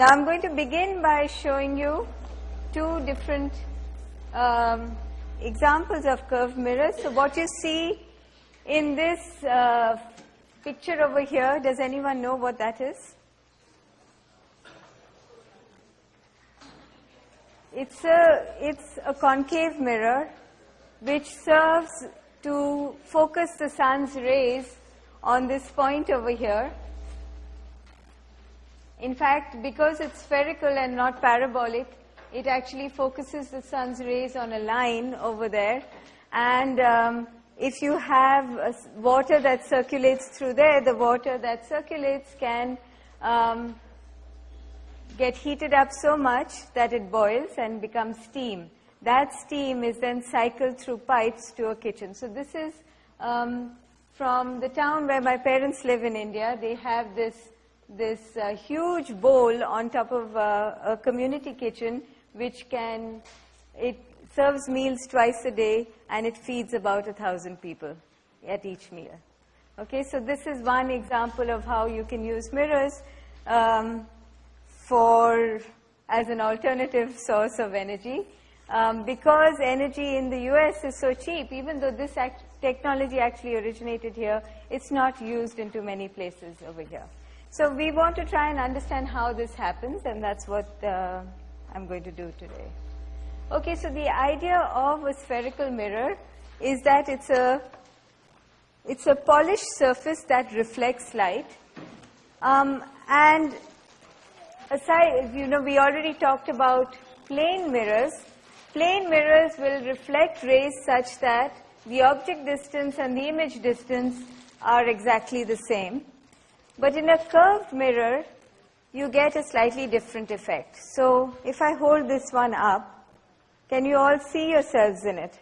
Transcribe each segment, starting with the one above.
Now I'm going to begin by showing you two different um, examples of curved mirrors. So what you see in this uh, picture over here, does anyone know what that is? It's a, it's a concave mirror which serves to focus the sun's rays on this point over here. In fact, because it's spherical and not parabolic, it actually focuses the sun's rays on a line over there. And um, if you have water that circulates through there, the water that circulates can um, get heated up so much that it boils and becomes steam. That steam is then cycled through pipes to a kitchen. So this is um, from the town where my parents live in India. They have this, this uh, huge bowl on top of uh, a community kitchen which can, it serves meals twice a day and it feeds about a thousand people at each meal. Okay, so this is one example of how you can use mirrors. Um, for as an alternative source of energy. Um, because energy in the US is so cheap, even though this act technology actually originated here, it's not used in too many places over here. So we want to try and understand how this happens, and that's what uh, I'm going to do today. Okay, so the idea of a spherical mirror is that it's a, it's a polished surface that reflects light. Um, and aside, you know, we already talked about plane mirrors. Plane mirrors will reflect rays such that the object distance and the image distance are exactly the same. But in a curved mirror, you get a slightly different effect. So if I hold this one up, can you all see yourselves in it?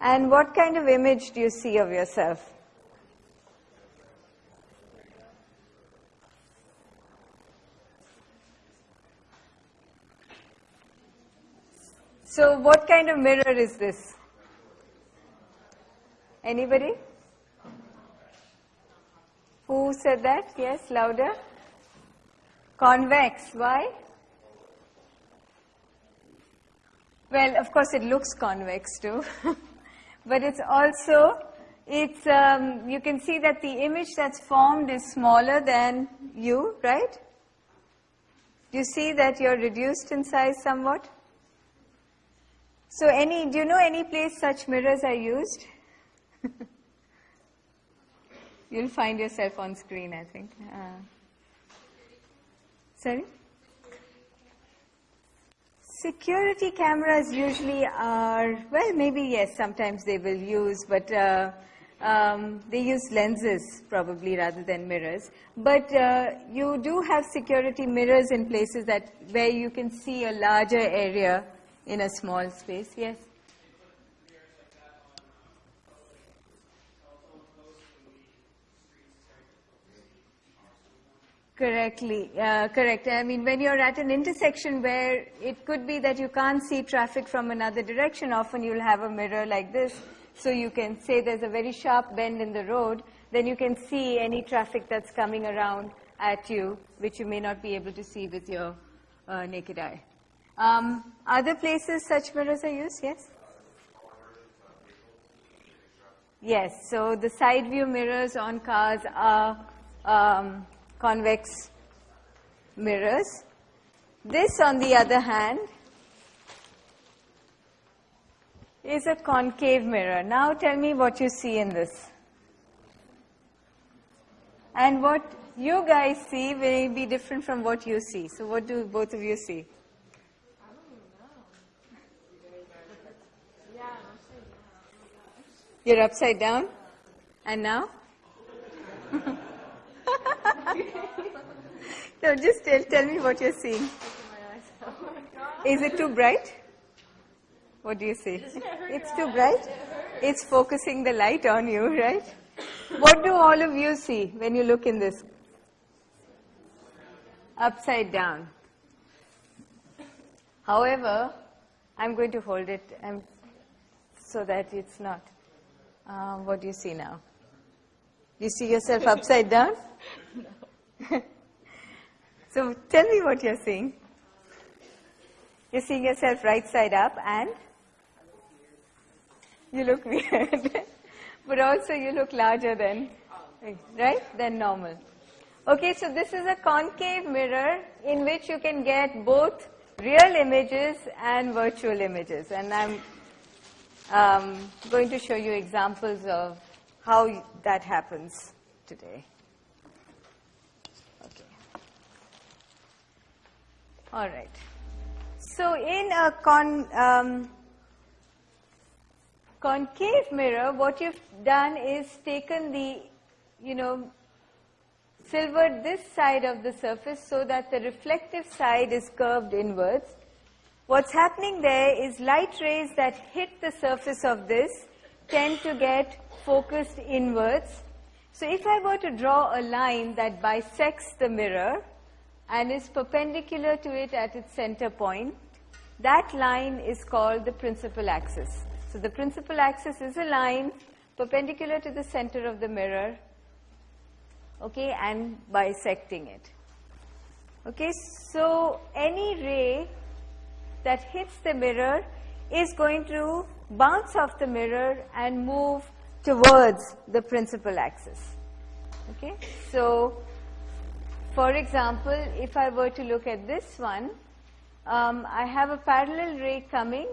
And what kind of image do you see of yourself? So what kind of mirror is this? Anybody? Who said that? Yes, louder. Convex. Why? Well, of course it looks convex too. but it's also, it's, um, you can see that the image that's formed is smaller than you, right? You see that you're reduced in size somewhat? So any, do you know any place such mirrors are used? You'll find yourself on screen, I think. Uh, sorry? Security cameras usually are, well, maybe yes, sometimes they will use, but uh, um, they use lenses probably rather than mirrors. But uh, you do have security mirrors in places that where you can see a larger area in a small space. Yes? Correctly, uh, correct. I mean, when you're at an intersection where it could be that you can't see traffic from another direction, often you'll have a mirror like this, so you can say there's a very sharp bend in the road, then you can see any traffic that's coming around at you, which you may not be able to see with your uh, naked eye. Um, other places such mirrors are used, yes? Yes, so the side view mirrors on cars are um, convex mirrors. This, on the other hand, is a concave mirror. Now tell me what you see in this. And what you guys see may be different from what you see. So what do both of you see? You're upside down? And now? no, just tell, tell me what you're seeing. Is it too bright? What do you see? It's too bright? It's focusing the light on you, right? What do all of you see when you look in this? Upside down. However, I'm going to hold it so that it's not. Uh, what do you see now? You see yourself upside down? So tell me what you're seeing. You're seeing yourself right side up and you look weird. but also you look larger than, right, than normal. Okay, so this is a concave mirror in which you can get both real images and virtual images. And I'm um, going to show you examples of how that happens today. All right. So in a con, um, concave mirror, what you've done is taken the, you know, silvered this side of the surface so that the reflective side is curved inwards. What's happening there is light rays that hit the surface of this tend to get focused inwards. So if I were to draw a line that bisects the mirror and is perpendicular to it at its center point, that line is called the principal axis. So the principal axis is a line perpendicular to the center of the mirror, okay, and bisecting it. Okay, so any ray that hits the mirror is going to bounce off the mirror and move towards the principal axis. Okay, so for example, if I were to look at this one, um, I have a parallel ray coming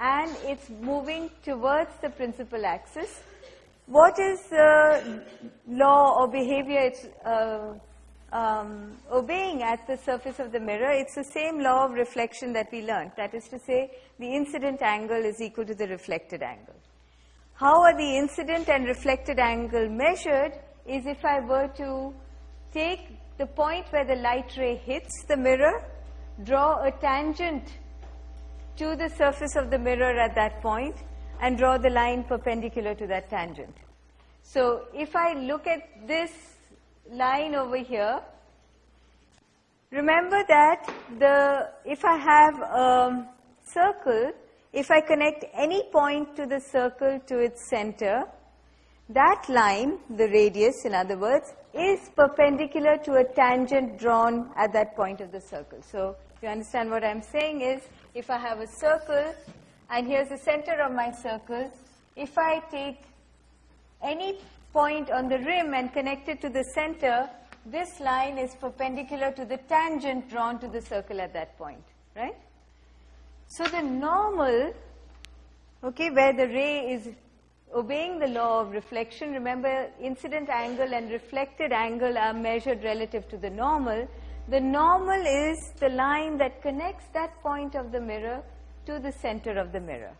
and it's moving towards the principal axis. What is the law or behavior it's uh, um, obeying at the surface of the mirror? It's the same law of reflection that we learned. That is to say, the incident angle is equal to the reflected angle. How are the incident and reflected angle measured is if I were to take the point where the light ray hits the mirror, draw a tangent to the surface of the mirror at that point and draw the line perpendicular to that tangent. So if I look at this line over here, remember that the if I have a circle, if I connect any point to the circle to its center, that line, the radius in other words, is perpendicular to a tangent drawn at that point of the circle. So you understand what I'm saying is if I have a circle and here's the center of my circle, if I take any point on the rim and connect it to the center, this line is perpendicular to the tangent drawn to the circle at that point, right? So the normal, okay, where the ray is obeying the law of reflection, remember incident angle and reflected angle are measured relative to the normal. The normal is the line that connects that point of the mirror to the center of the mirror.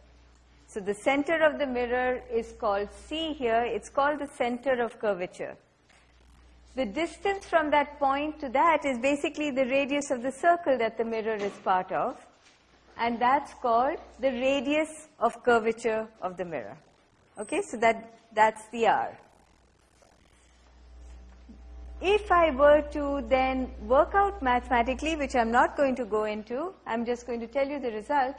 So the center of the mirror is called C here. It's called the center of curvature. The distance from that point to that is basically the radius of the circle that the mirror is part of. And that's called the radius of curvature of the mirror. Okay, so that, that's the R. If I were to then work out mathematically, which I'm not going to go into, I'm just going to tell you the result.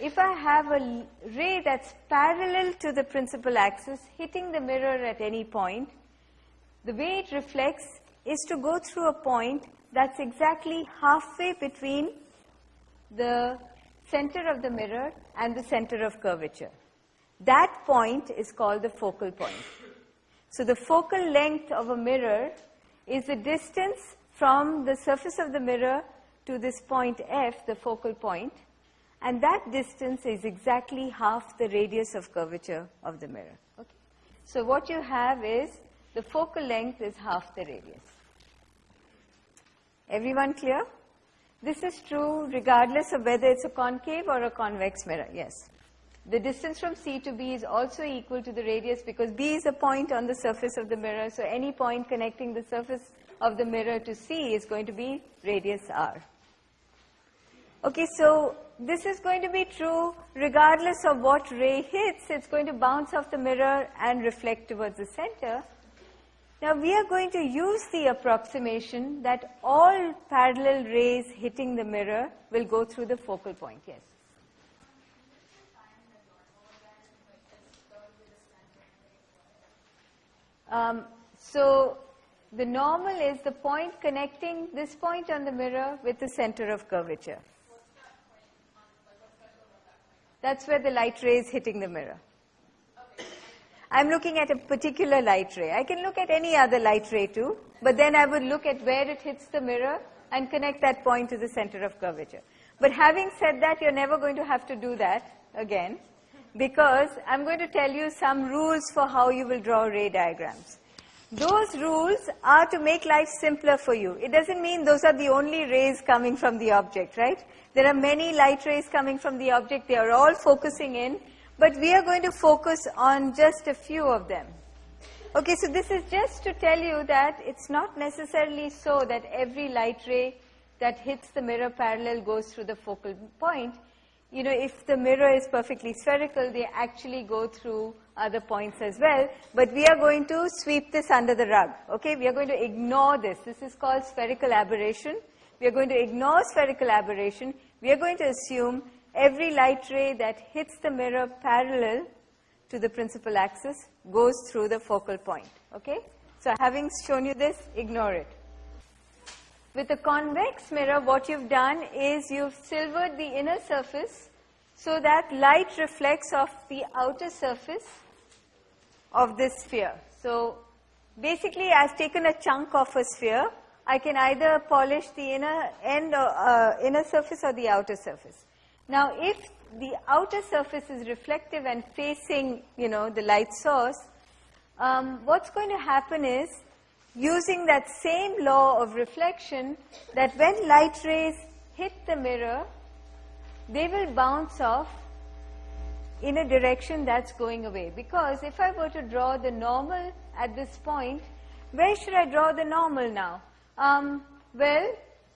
If I have a ray that's parallel to the principal axis hitting the mirror at any point, the way it reflects is to go through a point that's exactly halfway between the center of the mirror and the center of curvature. That point is called the focal point. So the focal length of a mirror is the distance from the surface of the mirror to this point F, the focal point, and that distance is exactly half the radius of curvature of the mirror. Okay. So what you have is the focal length is half the radius. Everyone clear? This is true regardless of whether it's a concave or a convex mirror. Yes. The distance from C to B is also equal to the radius because B is a point on the surface of the mirror. So any point connecting the surface of the mirror to C is going to be radius R. Okay, so this is going to be true regardless of what ray hits. It's going to bounce off the mirror and reflect towards the center. Now we are going to use the approximation that all parallel rays hitting the mirror will go through the focal point. Yes. Um, so the normal is the point connecting this point on the mirror with the center of curvature. That's where the light ray is hitting the mirror. I'm looking at a particular light ray. I can look at any other light ray too, but then I would look at where it hits the mirror and connect that point to the center of curvature. But having said that, you're never going to have to do that again because I'm going to tell you some rules for how you will draw ray diagrams. Those rules are to make life simpler for you. It doesn't mean those are the only rays coming from the object, right? There are many light rays coming from the object. They are all focusing in, but we are going to focus on just a few of them. Okay, so this is just to tell you that it's not necessarily so that every light ray that hits the mirror parallel goes through the focal point you know, if the mirror is perfectly spherical, they actually go through other points as well. But we are going to sweep this under the rug. Okay, we are going to ignore this. This is called spherical aberration. We are going to ignore spherical aberration. We are going to assume every light ray that hits the mirror parallel to the principal axis goes through the focal point. Okay, so having shown you this, ignore it. With a convex mirror, what you've done is you've silvered the inner surface so that light reflects off the outer surface of this sphere. So basically, I've taken a chunk of a sphere. I can either polish the inner end or uh, inner surface or the outer surface. Now, if the outer surface is reflective and facing, you know, the light source, um, what's going to happen is using that same law of reflection that when light rays hit the mirror, they will bounce off in a direction that's going away. Because if I were to draw the normal at this point, where should I draw the normal now? Um, well,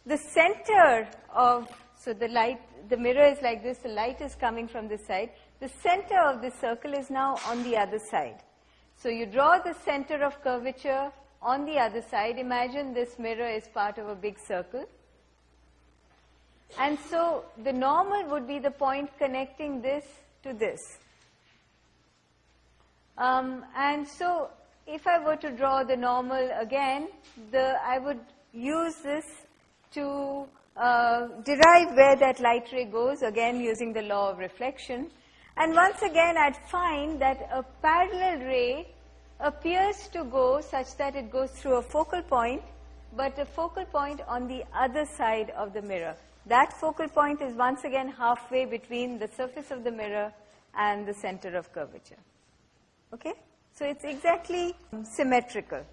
the center of, so the light, the mirror is like this, the light is coming from this side. The center of the circle is now on the other side. So you draw the center of curvature on the other side, imagine this mirror is part of a big circle. And so the normal would be the point connecting this to this. Um, and so if I were to draw the normal again, the, I would use this to uh, derive where that light ray goes, again using the law of reflection. And once again, I'd find that a parallel ray appears to go such that it goes through a focal point, but a focal point on the other side of the mirror. That focal point is once again halfway between the surface of the mirror and the center of curvature. Okay? So it's exactly symmetrical.